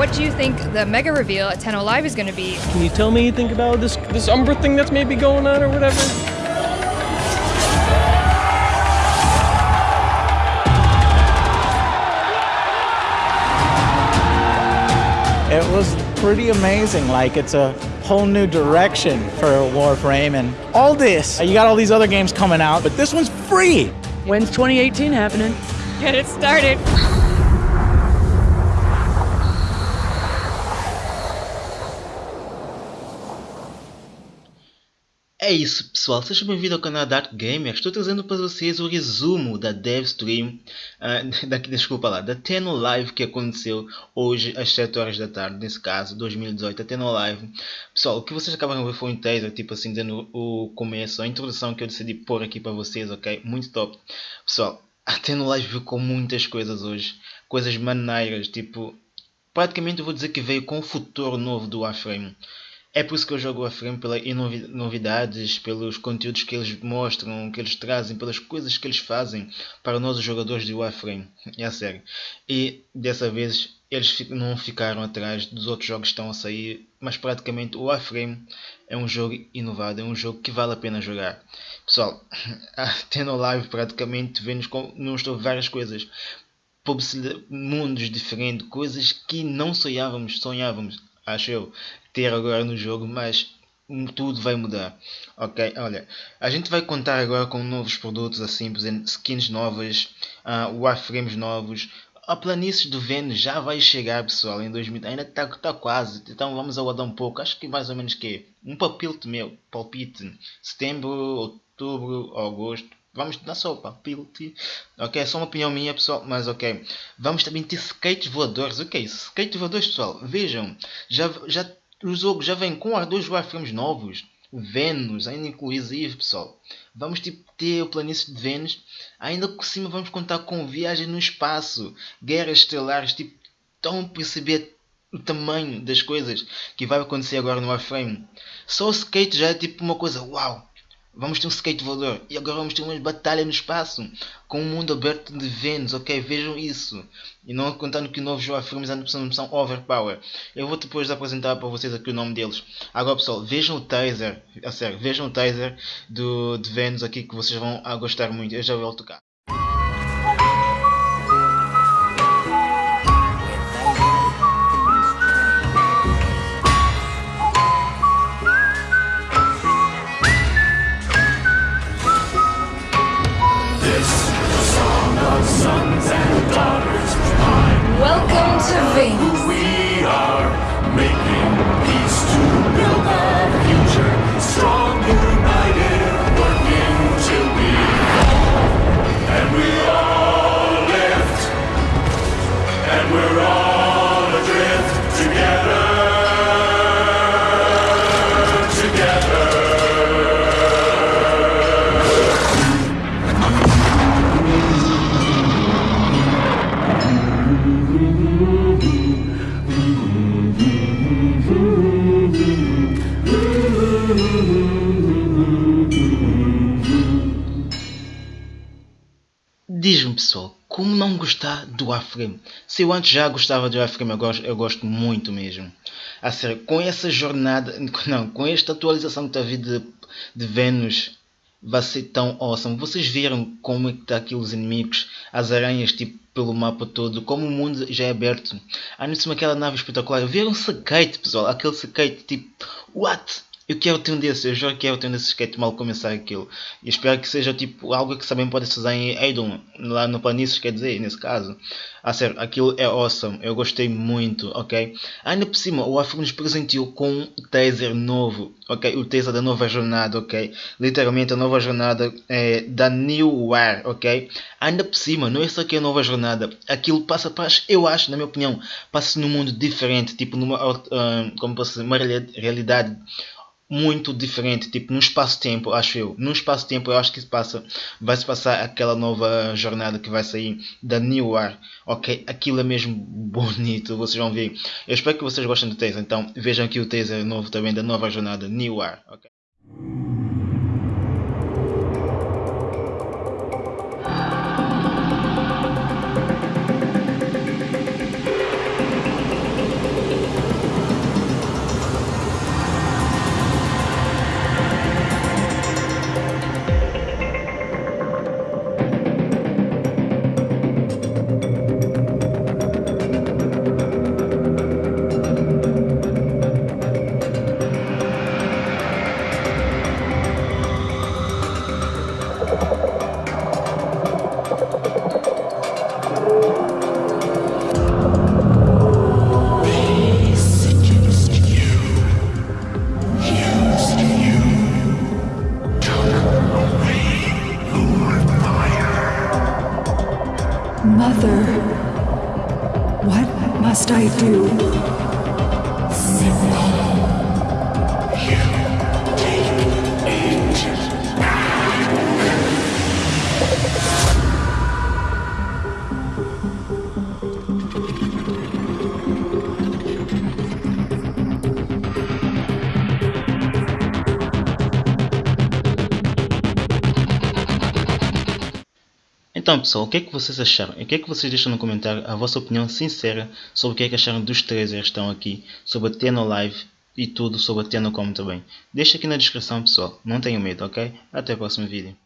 what do you think the mega reveal at Tenno Live is going to be? Can you tell me anything about this this Umbra thing that's maybe going on or whatever? It was pretty amazing. Like it's a whole new direction for Warframe and all this. Uh, you got all these other games coming out, but this one's free. When's 2018 happening? Get it started. É isso pessoal, sejam bem-vindos ao canal Dark Gamer. Estou trazendo para vocês o resumo da Dev Stream, uh, da, desculpa lá, da Teno Live que aconteceu hoje às 7 horas da tarde, nesse caso, 2018, a Teno Live. Pessoal, o que vocês acabaram de ver foi um teaser, tipo assim, dando o começo, a introdução que eu decidi pôr aqui para vocês, ok? Muito top. Pessoal, a Teno Live veio com muitas coisas hoje, coisas maneiras, tipo, praticamente eu vou dizer que veio com o futuro novo do Warframe. É por isso que eu jogo a frame pelas novidades, pelos conteúdos que eles mostram, que eles trazem, pelas coisas que eles fazem para nós os jogadores de Warframe. É a sério. E dessa vez eles não ficaram atrás dos outros jogos que estão a sair, mas praticamente o Warframe é um jogo inovado, é um jogo que vale a pena jogar. Pessoal, tendo live praticamente vemos não estou várias coisas mundos diferentes, coisas que não sonhávamos, sonhávamos, acho eu, ter agora no jogo, mas tudo vai mudar. Ok, olha, a gente vai contar agora com novos produtos assim, por exemplo, skins novas, uh, warframes novos. A planície do Vênus já vai chegar, pessoal, em 2000. Ainda está tá quase, então vamos aguardar um pouco. Acho que mais ou menos que um palpite meu, palpite, setembro, outubro, agosto. Vamos dar só palpite. Ok, é só uma opinião minha, pessoal, mas ok. Vamos também ter skates voadores. O que é isso? Skates voadores, pessoal. Vejam, já, já o jogo já vem com dois wireframes novos. Vênus, ainda inclusive, pessoal. Vamos tipo, ter o planície de Vênus. Ainda por cima vamos contar com viagem no espaço. Guerras estelares. Tipo, estão a perceber o tamanho das coisas que vai acontecer agora no Warframe. Só o skate já é tipo uma coisa, uau! Vamos ter um skate voador. E agora vamos ter uma batalha no espaço. Com um mundo aberto de Vênus, ok? Vejam isso. E não contando que novos filmes ainda são, são overpower. Eu vou depois apresentar para vocês aqui o nome deles. Agora pessoal, vejam o taser. A sério, vejam o taser do, de Vênus aqui que vocês vão gostar muito. Eu já vou tocar. Diz-me pessoal, como não gostar do Warframe? Se eu antes já gostava do Warframe, eu gosto, eu gosto muito mesmo. A sério, com essa jornada, não, com esta atualização que está a vir de, de Vênus, vai ser tão awesome. Vocês viram como é que está aqui os inimigos, as aranhas tipo pelo mapa todo, como o mundo já é aberto. Há nisso aquela nave espetacular. Viram um skate, pessoal, aquele skate tipo, what? Eu quero ter um desses, eu já quero ter um desses skate mal começar aquilo. E espero que seja tipo algo que também pode se usar em Aidon, lá no Planícies, quer dizer, nesse caso. A sério, aquilo é awesome, eu gostei muito, ok? Ainda por cima, o Afro nos presenteou com um taser novo, ok? O taser da nova jornada, ok? Literalmente a nova jornada é, da New War, ok? Ainda por cima, não é só que é a nova jornada, aquilo passa para, eu acho, na minha opinião, passa num mundo diferente, tipo numa, uh, como posso dizer, uma realidade muito diferente, tipo no espaço-tempo, acho eu. No espaço-tempo eu acho que se passa, vai se passar aquela nova jornada que vai sair da New War. Ok, aquilo é mesmo bonito, vocês vão ver. Eu espero que vocês gostem do taser, então vejam aqui o taser novo também da nova jornada New War. Okay. What must I do? Então pessoal, o que é que vocês acharam? O que é que vocês deixam no comentário a vossa opinião sincera sobre o que é que acharam dos trailers que estão aqui, sobre a Teno Live e tudo sobre a Tenocom também. Deixa aqui na descrição pessoal, não tenham medo, ok? Até o próximo vídeo.